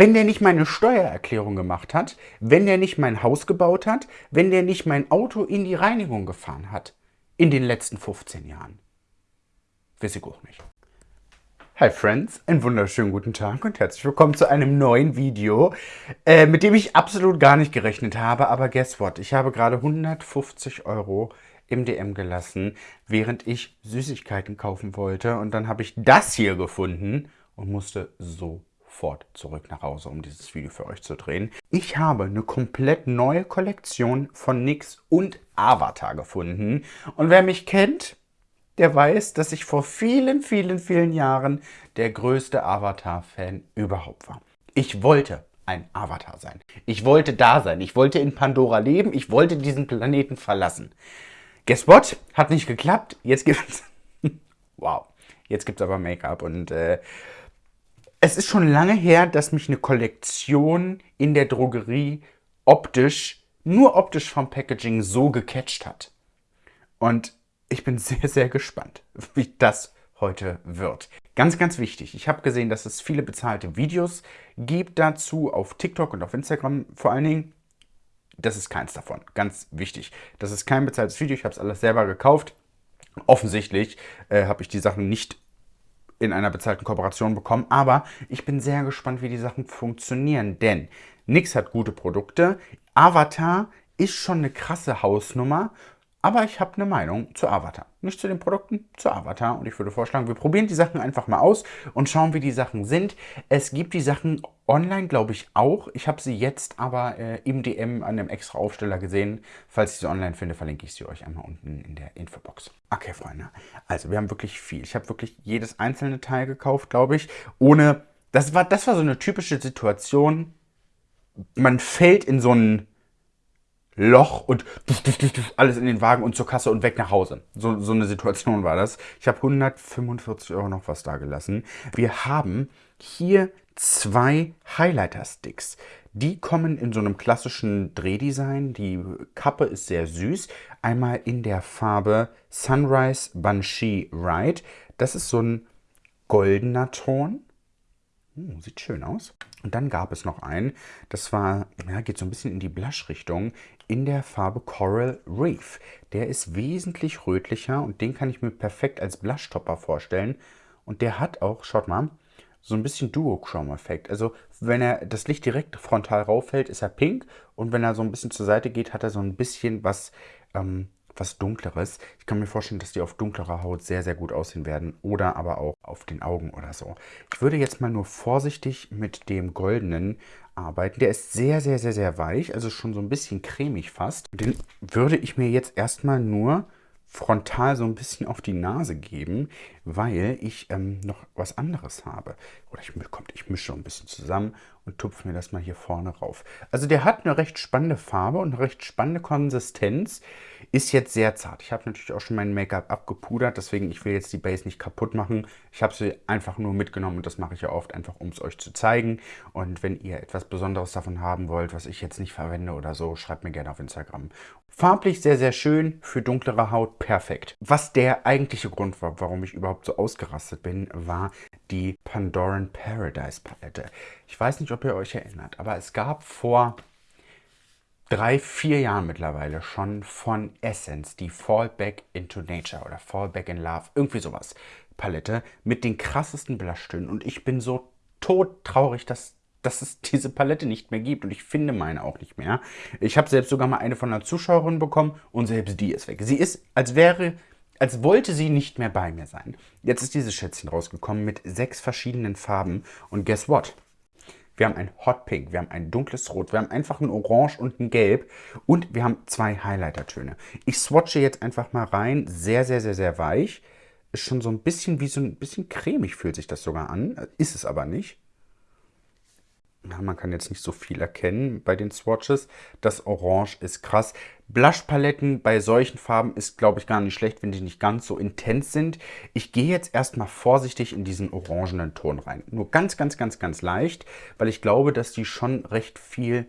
Wenn der nicht meine Steuererklärung gemacht hat, wenn der nicht mein Haus gebaut hat, wenn der nicht mein Auto in die Reinigung gefahren hat in den letzten 15 Jahren. Weiß ich auch nicht. Hi Friends, einen wunderschönen guten Tag und herzlich willkommen zu einem neuen Video, äh, mit dem ich absolut gar nicht gerechnet habe, aber guess what, ich habe gerade 150 Euro im DM gelassen, während ich Süßigkeiten kaufen wollte und dann habe ich das hier gefunden und musste sofort zurück nach Hause, um dieses Video für euch zu drehen. Ich habe eine komplett neue Kollektion von NYX und Avatar gefunden und wer mich kennt, der weiß, dass ich vor vielen, vielen, vielen Jahren der größte Avatar-Fan überhaupt war. Ich wollte ein Avatar sein. Ich wollte da sein. Ich wollte in Pandora leben. Ich wollte diesen Planeten verlassen. Guess what? Hat nicht geklappt. Jetzt gibt's... wow. Jetzt gibt's aber Make-up und... Äh, es ist schon lange her, dass mich eine Kollektion in der Drogerie optisch, nur optisch vom Packaging so gecatcht hat. Und ich bin sehr, sehr gespannt, wie das heute wird. Ganz, ganz wichtig, ich habe gesehen, dass es viele bezahlte Videos gibt dazu auf TikTok und auf Instagram vor allen Dingen. Das ist keins davon, ganz wichtig. Das ist kein bezahltes Video, ich habe es alles selber gekauft. Offensichtlich äh, habe ich die Sachen nicht in einer bezahlten Kooperation bekommen, aber ich bin sehr gespannt, wie die Sachen funktionieren, denn NYX hat gute Produkte, Avatar ist schon eine krasse Hausnummer aber ich habe eine Meinung zu Avatar. Nicht zu den Produkten, zu Avatar. Und ich würde vorschlagen, wir probieren die Sachen einfach mal aus und schauen, wie die Sachen sind. Es gibt die Sachen online, glaube ich, auch. Ich habe sie jetzt aber äh, im DM an einem extra Aufsteller gesehen. Falls ich sie online finde, verlinke ich sie euch einmal unten in der Infobox. Okay, Freunde. Also, wir haben wirklich viel. Ich habe wirklich jedes einzelne Teil gekauft, glaube ich. Ohne... Das war, das war so eine typische Situation. Man fällt in so einen Loch und alles in den Wagen und zur Kasse und weg nach Hause. So, so eine Situation war das. Ich habe 145 Euro noch was da gelassen. Wir haben hier zwei Highlighter-Sticks. Die kommen in so einem klassischen Drehdesign. Die Kappe ist sehr süß. Einmal in der Farbe Sunrise Banshee Ride. Das ist so ein goldener Ton. Uh, sieht schön aus. Und dann gab es noch einen, das war, ja, geht so ein bisschen in die Blush-Richtung, in der Farbe Coral Reef. Der ist wesentlich rötlicher und den kann ich mir perfekt als Blushtopper vorstellen. Und der hat auch, schaut mal, so ein bisschen Duochrome-Effekt. Also wenn er das Licht direkt frontal rauffällt, ist er pink und wenn er so ein bisschen zur Seite geht, hat er so ein bisschen was ähm, was Dunkleres. Ich kann mir vorstellen, dass die auf dunklerer Haut sehr, sehr gut aussehen werden oder aber auch auf den Augen oder so. Ich würde jetzt mal nur vorsichtig mit dem goldenen arbeiten. Der ist sehr, sehr, sehr, sehr weich, also schon so ein bisschen cremig fast. Den würde ich mir jetzt erstmal nur frontal so ein bisschen auf die Nase geben, weil ich ähm, noch was anderes habe. Oder ich, kommt, ich mische ein bisschen zusammen und tupfe mir das mal hier vorne rauf. Also der hat eine recht spannende Farbe und eine recht spannende Konsistenz. Ist jetzt sehr zart. Ich habe natürlich auch schon mein Make-up abgepudert, deswegen ich will jetzt die Base nicht kaputt machen. Ich habe sie einfach nur mitgenommen und das mache ich ja oft einfach, um es euch zu zeigen. Und wenn ihr etwas Besonderes davon haben wollt, was ich jetzt nicht verwende oder so, schreibt mir gerne auf Instagram. Farblich sehr, sehr schön, für dunklere Haut perfekt. Was der eigentliche Grund war, warum ich überhaupt so ausgerastet bin, war die Pandoran Paradise Palette. Ich weiß nicht, ob ihr euch erinnert, aber es gab vor drei, vier Jahren mittlerweile schon von Essence die Fall Back into Nature oder Fall Back in Love, irgendwie sowas, Palette mit den krassesten Blushtönen. Und ich bin so todtraurig, dass, dass es diese Palette nicht mehr gibt. Und ich finde meine auch nicht mehr. Ich habe selbst sogar mal eine von einer Zuschauerin bekommen und selbst die ist weg. Sie ist, als wäre als wollte sie nicht mehr bei mir sein. Jetzt ist dieses Schätzchen rausgekommen mit sechs verschiedenen Farben und guess what? Wir haben ein Hot Pink, wir haben ein dunkles Rot, wir haben einfach ein Orange und ein Gelb und wir haben zwei Highlighter-Töne. Ich swatche jetzt einfach mal rein, sehr, sehr, sehr, sehr weich. Ist schon so ein bisschen wie so ein bisschen cremig fühlt sich das sogar an, ist es aber nicht. Ja, man kann jetzt nicht so viel erkennen bei den Swatches. Das Orange ist krass. Blushpaletten bei solchen Farben ist, glaube ich, gar nicht schlecht, wenn die nicht ganz so intens sind. Ich gehe jetzt erstmal vorsichtig in diesen orangenen Ton rein. Nur ganz, ganz, ganz, ganz leicht, weil ich glaube, dass die schon recht viel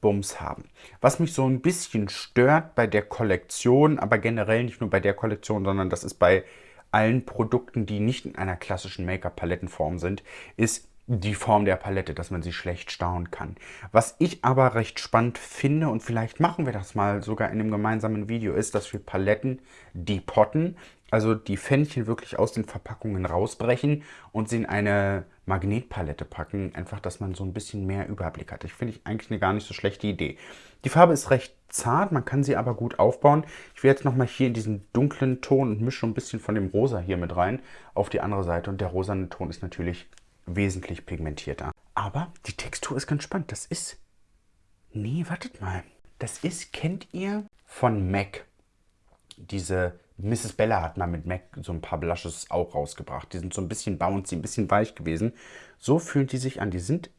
Bums haben. Was mich so ein bisschen stört bei der Kollektion, aber generell nicht nur bei der Kollektion, sondern das ist bei allen Produkten, die nicht in einer klassischen Make-up-Palettenform sind, ist, die Form der Palette, dass man sie schlecht stauen kann. Was ich aber recht spannend finde, und vielleicht machen wir das mal sogar in einem gemeinsamen Video, ist, dass wir Paletten depotten, also die Fännchen wirklich aus den Verpackungen rausbrechen und sie in eine Magnetpalette packen. Einfach, dass man so ein bisschen mehr Überblick hat. Ich finde ich eigentlich eine gar nicht so schlechte Idee. Die Farbe ist recht zart, man kann sie aber gut aufbauen. Ich will jetzt nochmal hier in diesen dunklen Ton und mische ein bisschen von dem Rosa hier mit rein auf die andere Seite. Und der rosane Ton ist natürlich wesentlich pigmentierter. Aber die Textur ist ganz spannend. Das ist... Nee, wartet mal. Das ist, kennt ihr von MAC? Diese Mrs. Bella hat mal mit MAC so ein paar Blushes auch rausgebracht. Die sind so ein bisschen bouncy, ein bisschen weich gewesen. So fühlen die sich an. Die sind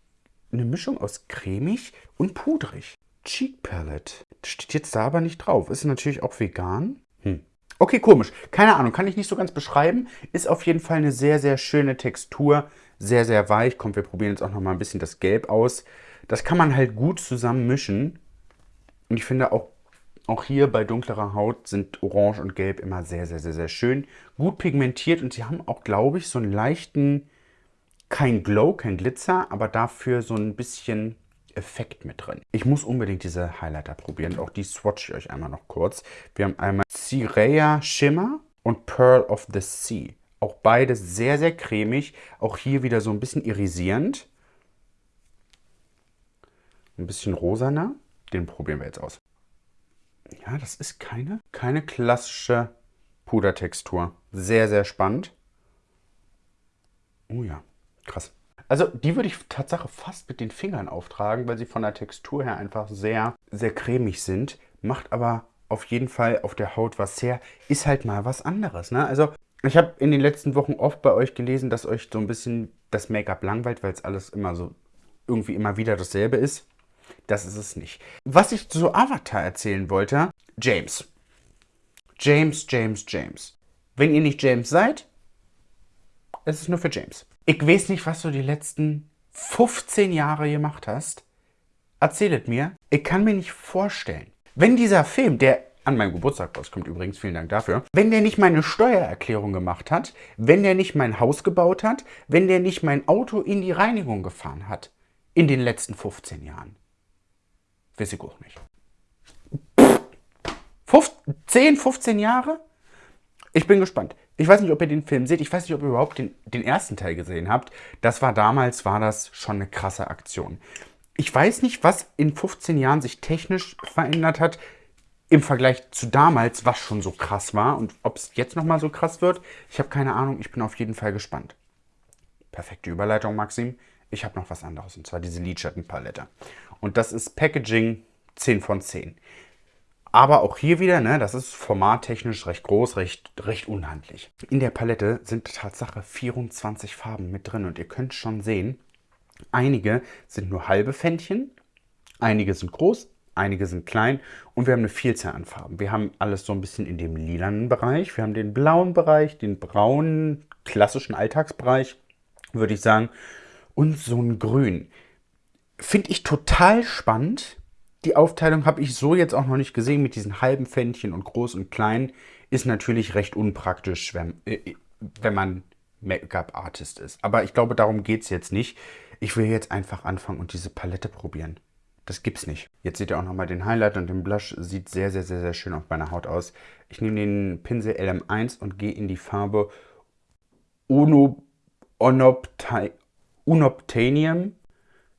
eine Mischung aus cremig und pudrig. Cheek Palette. Das steht jetzt da aber nicht drauf. Ist natürlich auch vegan. Hm. Okay, komisch. Keine Ahnung, kann ich nicht so ganz beschreiben. Ist auf jeden Fall eine sehr, sehr schöne Textur sehr, sehr weich. Kommt, wir probieren jetzt auch noch mal ein bisschen das Gelb aus. Das kann man halt gut zusammen mischen. Und ich finde auch, auch hier bei dunklerer Haut sind Orange und Gelb immer sehr, sehr, sehr, sehr schön. Gut pigmentiert und sie haben auch, glaube ich, so einen leichten, kein Glow, kein Glitzer, aber dafür so ein bisschen Effekt mit drin. Ich muss unbedingt diese Highlighter probieren. Auch die swatche ich euch einmal noch kurz. Wir haben einmal Cirea Shimmer und Pearl of the Sea. Auch beides sehr, sehr cremig. Auch hier wieder so ein bisschen irisierend. Ein bisschen rosaner. Den probieren wir jetzt aus. Ja, das ist keine, keine klassische Pudertextur. Sehr, sehr spannend. Oh ja, krass. Also die würde ich Tatsache fast mit den Fingern auftragen, weil sie von der Textur her einfach sehr, sehr cremig sind. Macht aber auf jeden Fall auf der Haut was sehr, ist halt mal was anderes. Ne? Also ich habe in den letzten Wochen oft bei euch gelesen, dass euch so ein bisschen das Make-up langweilt, weil es alles immer so irgendwie immer wieder dasselbe ist. Das ist es nicht. Was ich zu Avatar erzählen wollte, James. James, James, James. Wenn ihr nicht James seid, es ist nur für James. Ich weiß nicht, was du die letzten 15 Jahre gemacht hast. Erzählet mir. Ich kann mir nicht vorstellen. Wenn dieser Film, der an meinem Geburtstag rauskommt übrigens, vielen Dank dafür. Wenn der nicht meine Steuererklärung gemacht hat, wenn der nicht mein Haus gebaut hat, wenn der nicht mein Auto in die Reinigung gefahren hat, in den letzten 15 Jahren. Weiß ich auch nicht. 10, 15 Jahre? Ich bin gespannt. Ich weiß nicht, ob ihr den Film seht. Ich weiß nicht, ob ihr überhaupt den, den ersten Teil gesehen habt. Das war damals, war das schon eine krasse Aktion. Ich weiß nicht, was in 15 Jahren sich technisch verändert hat im Vergleich zu damals, was schon so krass war und ob es jetzt nochmal so krass wird, ich habe keine Ahnung, ich bin auf jeden Fall gespannt. Perfekte Überleitung, Maxim. Ich habe noch was anderes und zwar diese Lidschattenpalette. Und das ist Packaging 10 von 10. Aber auch hier wieder, ne, das ist formattechnisch recht groß, recht, recht unhandlich. In der Palette sind Tatsache 24 Farben mit drin und ihr könnt schon sehen, einige sind nur halbe Fändchen, einige sind groß, einige sind klein und wir haben eine Vielzahl an Farben. Wir haben alles so ein bisschen in dem lilanen Bereich, wir haben den blauen Bereich, den braunen, klassischen Alltagsbereich, würde ich sagen, und so ein Grün. Finde ich total spannend. Die Aufteilung habe ich so jetzt auch noch nicht gesehen mit diesen halben Fändchen und groß und klein. Ist natürlich recht unpraktisch, wenn, äh, wenn man Make-up-Artist ist. Aber ich glaube, darum geht es jetzt nicht. Ich will jetzt einfach anfangen und diese Palette probieren. Das gibt's nicht. Jetzt seht ihr auch nochmal den Highlight und den Blush. Sieht sehr, sehr, sehr, sehr schön auf meiner Haut aus. Ich nehme den Pinsel LM1 und gehe in die Farbe Uno, Onopti, Unobtainium.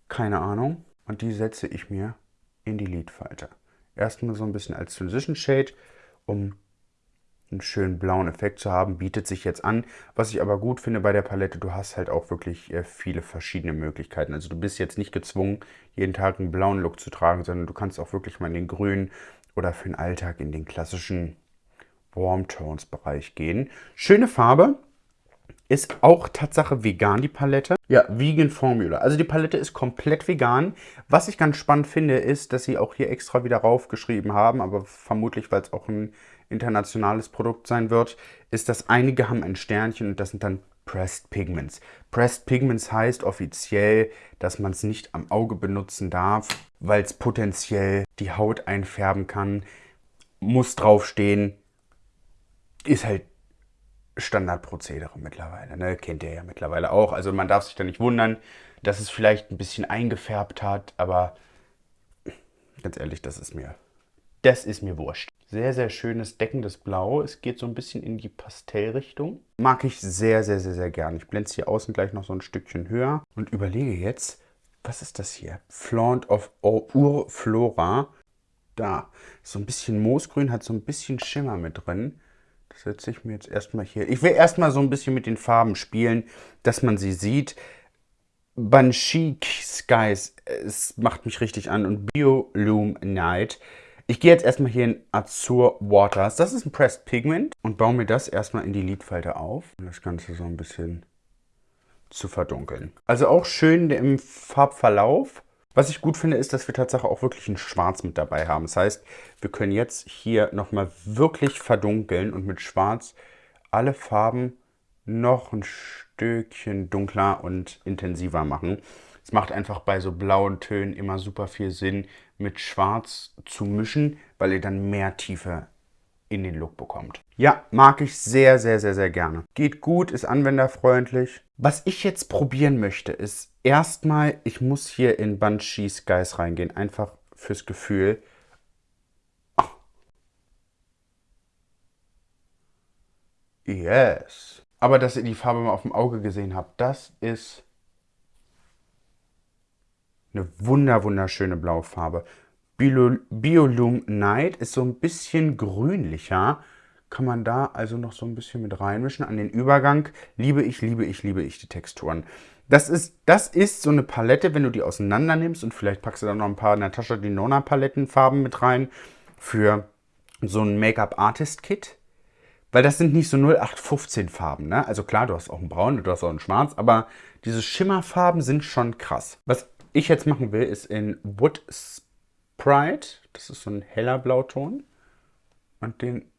Keine Ahnung. Und die setze ich mir in die Lidfalte. Erstmal so ein bisschen als Transition Shade, um einen schönen blauen Effekt zu haben, bietet sich jetzt an. Was ich aber gut finde bei der Palette, du hast halt auch wirklich äh, viele verschiedene Möglichkeiten. Also du bist jetzt nicht gezwungen, jeden Tag einen blauen Look zu tragen, sondern du kannst auch wirklich mal in den grünen oder für den Alltag in den klassischen Warm Tones Bereich gehen. Schöne Farbe. Ist auch Tatsache vegan, die Palette. Ja, Vegan Formula. Also die Palette ist komplett vegan. Was ich ganz spannend finde, ist, dass sie auch hier extra wieder raufgeschrieben haben, aber vermutlich, weil es auch ein internationales Produkt sein wird, ist, dass einige haben ein Sternchen und das sind dann Pressed Pigments. Pressed Pigments heißt offiziell, dass man es nicht am Auge benutzen darf, weil es potenziell die Haut einfärben kann. Muss draufstehen. Ist halt Standardprozedere mittlerweile. Ne? Kennt ihr ja mittlerweile auch. Also man darf sich da nicht wundern, dass es vielleicht ein bisschen eingefärbt hat, aber ganz ehrlich, das ist mir, das ist mir wurscht. Sehr, sehr schönes deckendes Blau. Es geht so ein bisschen in die Pastellrichtung. Mag ich sehr, sehr, sehr, sehr gern. Ich blende es hier außen gleich noch so ein Stückchen höher und überlege jetzt, was ist das hier? Flaunt of Urflora. Da. So ein bisschen Moosgrün, hat so ein bisschen Schimmer mit drin. Das setze ich mir jetzt erstmal hier. Ich will erstmal so ein bisschen mit den Farben spielen, dass man sie sieht. Banshee Skies, es macht mich richtig an. Und Biolume Night ich gehe jetzt erstmal hier in Azur Waters. Das ist ein Pressed Pigment und baue mir das erstmal in die Lidfalte auf, um das Ganze so ein bisschen zu verdunkeln. Also auch schön im Farbverlauf. Was ich gut finde, ist, dass wir tatsächlich auch wirklich ein Schwarz mit dabei haben. Das heißt, wir können jetzt hier nochmal wirklich verdunkeln und mit Schwarz alle Farben noch ein Stückchen dunkler und intensiver machen. Es macht einfach bei so blauen Tönen immer super viel Sinn, mit Schwarz zu mischen, weil ihr dann mehr Tiefe in den Look bekommt. Ja, mag ich sehr, sehr, sehr, sehr gerne. Geht gut, ist anwenderfreundlich. Was ich jetzt probieren möchte, ist erstmal, ich muss hier in Banshee Skies reingehen, einfach fürs Gefühl. Yes. Aber dass ihr die Farbe mal auf dem Auge gesehen habt, das ist eine wunder, wunderschöne blaue Farbe. Biolume Night ist so ein bisschen grünlicher. Kann man da also noch so ein bisschen mit reinmischen. An den Übergang liebe ich, liebe ich, liebe ich die Texturen. Das ist, das ist so eine Palette, wenn du die auseinander nimmst und vielleicht packst du da noch ein paar Natasha Denona Palettenfarben mit rein für so ein Make-up-Artist-Kit. Weil das sind nicht so 0815 Farben. Ne? Also klar, du hast auch einen Braun, du hast auch einen Schwarz, aber diese Schimmerfarben sind schon krass. Was ich jetzt machen will, ist in Wood Sprite. Das ist so ein heller Blauton. Und den,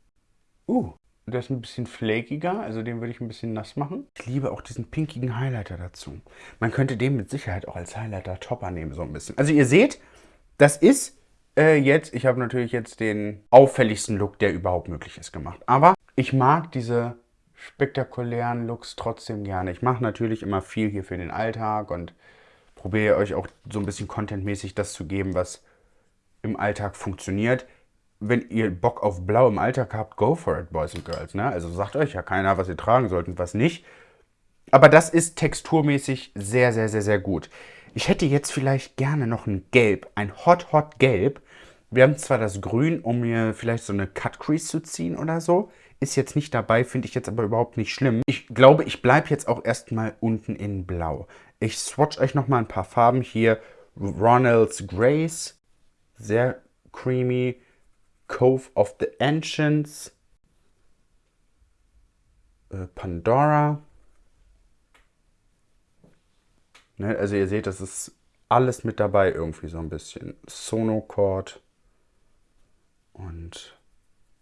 uh, der ist ein bisschen flakiger, also den würde ich ein bisschen nass machen. Ich liebe auch diesen pinkigen Highlighter dazu. Man könnte den mit Sicherheit auch als Highlighter-Topper nehmen, so ein bisschen. Also ihr seht, das ist äh, jetzt, ich habe natürlich jetzt den auffälligsten Look, der überhaupt möglich ist, gemacht. Aber ich mag diese spektakulären Looks trotzdem gerne. Ich mache natürlich immer viel hier für den Alltag und probiere euch auch so ein bisschen contentmäßig das zu geben, was im Alltag funktioniert. Wenn ihr Bock auf Blau im Alltag habt, go for it, Boys and Girls. Ne? Also sagt euch ja keiner, was ihr tragen sollt und was nicht. Aber das ist texturmäßig sehr, sehr, sehr, sehr gut. Ich hätte jetzt vielleicht gerne noch ein Gelb, ein Hot, Hot Gelb. Wir haben zwar das Grün, um mir vielleicht so eine Cut Crease zu ziehen oder so. Ist jetzt nicht dabei, finde ich jetzt aber überhaupt nicht schlimm. Ich glaube, ich bleibe jetzt auch erstmal unten in Blau. Ich swatch euch nochmal ein paar Farben hier. Ronald's Grace, sehr creamy. Cove of the Ancients. Äh, Pandora. Ne, also ihr seht, das ist alles mit dabei irgendwie so ein bisschen. Sonocord und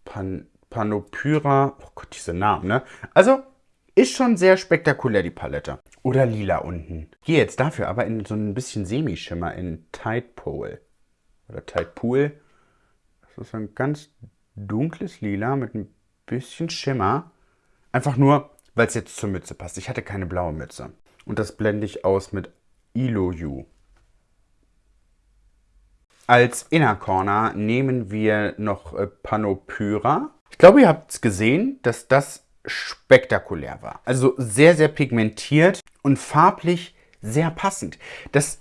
Pan Panopyra. Oh Gott, diese Namen, ne? Also ist schon sehr spektakulär, die Palette. Oder lila unten. Gehe jetzt dafür aber in so ein bisschen Semischimmer in Tide Pole. Oder Tide Pool. Das ist ein ganz dunkles Lila mit ein bisschen Schimmer. Einfach nur, weil es jetzt zur Mütze passt. Ich hatte keine blaue Mütze. Und das blende ich aus mit Iloyu. Als Inner Corner nehmen wir noch äh, Panopyra. Ich glaube, ihr habt es gesehen, dass das spektakulär war. Also sehr, sehr pigmentiert und farblich sehr passend. Das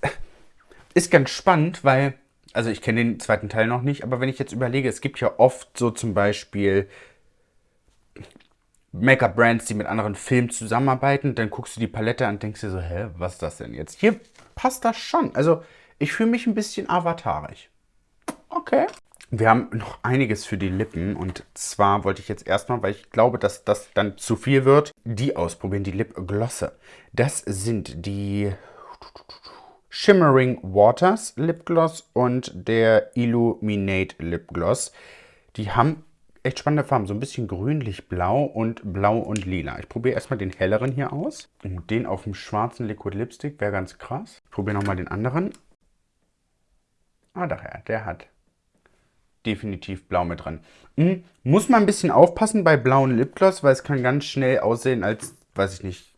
ist ganz spannend, weil, also ich kenne den zweiten Teil noch nicht, aber wenn ich jetzt überlege, es gibt ja oft so zum Beispiel Make-up-Brands, die mit anderen Filmen zusammenarbeiten, dann guckst du die Palette an und denkst dir so, hä, was ist das denn jetzt? Hier passt das schon. Also ich fühle mich ein bisschen avatarig. Okay. Wir haben noch einiges für die Lippen und zwar wollte ich jetzt erstmal, weil ich glaube, dass das dann zu viel wird, die ausprobieren, die Lipglosse. Das sind die Shimmering Waters Lipgloss und der Illuminate Lipgloss. Die haben echt spannende Farben, so ein bisschen grünlich-blau und blau und lila. Ich probiere erstmal den helleren hier aus. Und den auf dem schwarzen Liquid Lipstick wäre ganz krass. Ich probiere nochmal den anderen. Ah, daher, der hat definitiv blau mit drin. Mhm. Muss man ein bisschen aufpassen bei blauen Lipgloss, weil es kann ganz schnell aussehen, als, weiß ich nicht,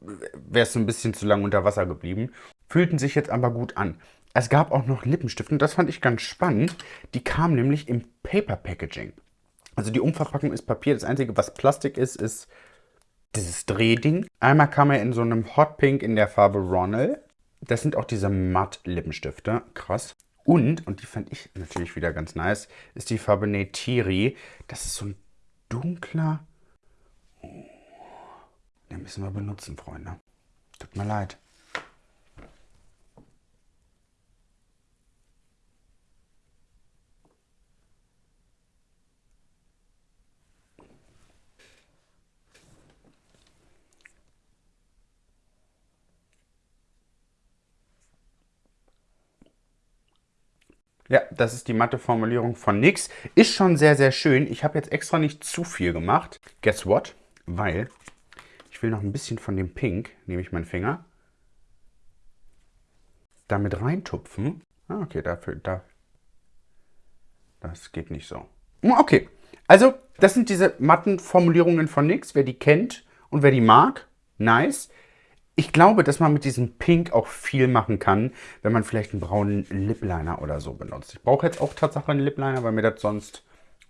wäre es ein bisschen zu lang unter Wasser geblieben. Fühlten sich jetzt aber gut an. Es gab auch noch Lippenstifte und das fand ich ganz spannend. Die kamen nämlich im Paper Packaging. Also die Umverpackung ist Papier. Das Einzige, was Plastik ist, ist dieses Drehding. Einmal kam er in so einem Hot Pink in der Farbe Ronald. Das sind auch diese Matt-Lippenstifte. Krass. Und, und die fand ich natürlich wieder ganz nice, ist die Farbe Neytiri. Das ist so ein dunkler... Oh, den müssen wir benutzen, Freunde. Tut mir leid. Ja, das ist die matte Formulierung von NYX. Ist schon sehr, sehr schön. Ich habe jetzt extra nicht zu viel gemacht. Guess what? Weil ich will noch ein bisschen von dem Pink, nehme ich meinen Finger, damit reintupfen. Ah, okay, dafür, da, das geht nicht so. Hm, okay, also das sind diese matten Formulierungen von NYX. Wer die kennt und wer die mag, nice. Ich glaube, dass man mit diesem Pink auch viel machen kann, wenn man vielleicht einen braunen Lip Liner oder so benutzt. Ich brauche jetzt auch tatsächlich einen Lip Liner, weil mir das sonst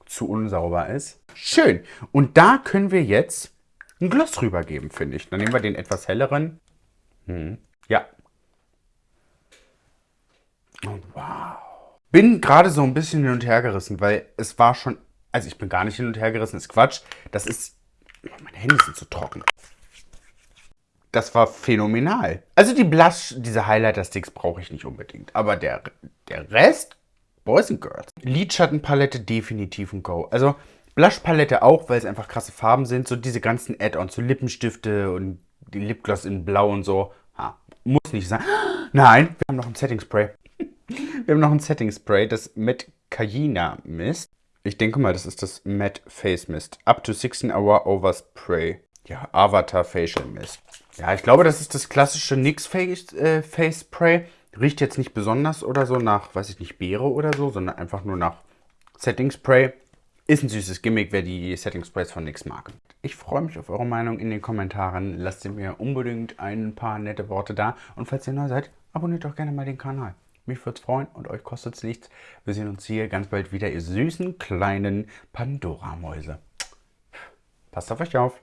zu unsauber ist. Schön. Und da können wir jetzt ein Gloss rübergeben, finde ich. Dann nehmen wir den etwas helleren. Hm. Ja. Oh, wow. Bin gerade so ein bisschen hin und her gerissen, weil es war schon... Also ich bin gar nicht hin und her gerissen, ist Quatsch. Das ist... Meine Hände sind zu trocken das war phänomenal. Also die Blush, diese Highlighter-Sticks brauche ich nicht unbedingt. Aber der, der Rest, Boys and Girls. Lidschattenpalette definitiv ein Go. Also Blush-Palette auch, weil es einfach krasse Farben sind. So diese ganzen Add-ons, so Lippenstifte und die Lipgloss in Blau und so. Ha, muss nicht sein. Nein, wir haben noch ein Setting-Spray. wir haben noch ein Setting-Spray, das Matte Cayena Mist. Ich denke mal, das ist das Matte Face Mist. Up to 16 Hour Overspray. Ja, Avatar Facial Mist. Ja, ich glaube, das ist das klassische NYX Face, äh, Face Spray. Riecht jetzt nicht besonders oder so nach, weiß ich nicht, Beere oder so, sondern einfach nur nach Setting Spray. Ist ein süßes Gimmick, wer die Setting Sprays von NYX mag. Ich freue mich auf eure Meinung in den Kommentaren. Lasst mir unbedingt ein paar nette Worte da. Und falls ihr neu seid, abonniert doch gerne mal den Kanal. Mich würde es freuen und euch kostet es nichts. Wir sehen uns hier ganz bald wieder, ihr süßen kleinen Pandora-Mäuse. Passt auf euch auf.